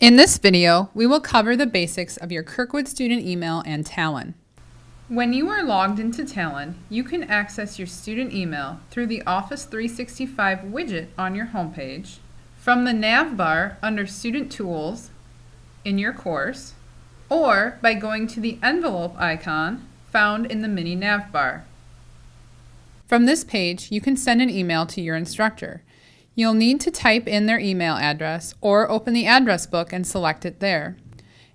In this video, we will cover the basics of your Kirkwood student email and Talon. When you are logged into Talon, you can access your student email through the Office 365 widget on your homepage, from the nav bar under Student Tools in your course, or by going to the envelope icon found in the mini nav bar. From this page, you can send an email to your instructor. You'll need to type in their email address or open the address book and select it there.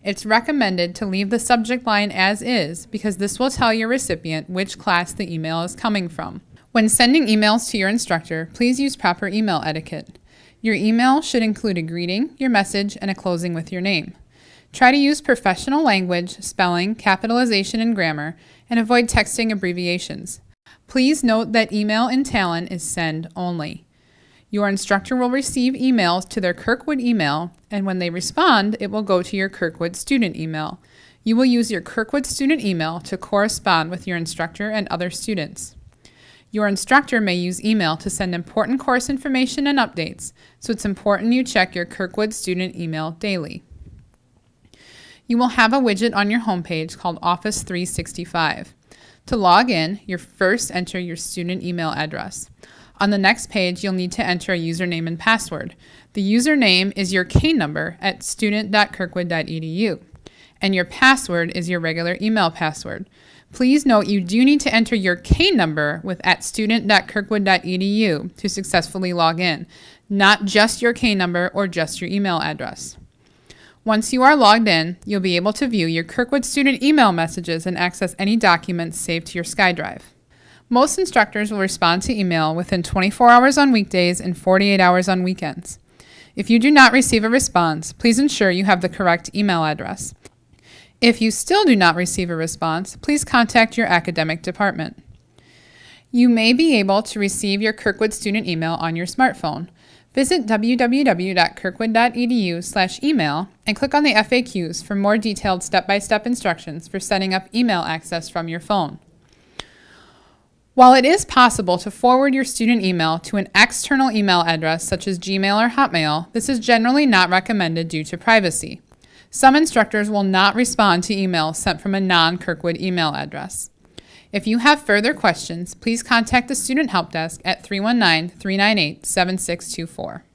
It's recommended to leave the subject line as is because this will tell your recipient which class the email is coming from. When sending emails to your instructor, please use proper email etiquette. Your email should include a greeting, your message, and a closing with your name. Try to use professional language, spelling, capitalization, and grammar, and avoid texting abbreviations. Please note that email in Talon is send only. Your instructor will receive emails to their Kirkwood email, and when they respond, it will go to your Kirkwood student email. You will use your Kirkwood student email to correspond with your instructor and other students. Your instructor may use email to send important course information and updates, so it's important you check your Kirkwood student email daily. You will have a widget on your homepage called Office 365. To log in, you first enter your student email address. On the next page, you'll need to enter a username and password. The username is your K number at student.kirkwood.edu, and your password is your regular email password. Please note you do need to enter your K number with at student.kirkwood.edu to successfully log in, not just your K number or just your email address. Once you are logged in, you'll be able to view your Kirkwood student email messages and access any documents saved to your SkyDrive. Most instructors will respond to email within 24 hours on weekdays and 48 hours on weekends. If you do not receive a response, please ensure you have the correct email address. If you still do not receive a response, please contact your academic department. You may be able to receive your Kirkwood student email on your smartphone. Visit www.kirkwood.edu/email and click on the FAQs for more detailed step-by-step instructions for setting up email access from your phone. While it is possible to forward your student email to an external email address such as Gmail or Hotmail, this is generally not recommended due to privacy. Some instructors will not respond to emails sent from a non-Kirkwood email address. If you have further questions, please contact the Student Help Desk at 319 398 7624.